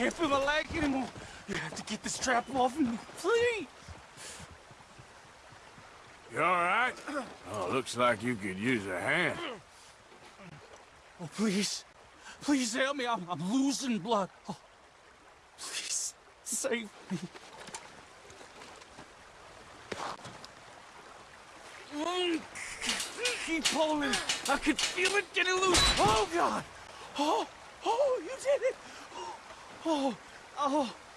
can't feel my leg anymore. You have to get this trap off me, please. You all right? Oh, looks like you could use a hand. Oh, please. Please help me. I'm, I'm losing blood. Oh, please, save me. Keep pulling. I can feel it getting loose. Oh, God. Oh, oh, you did it. Oh, oh, oh.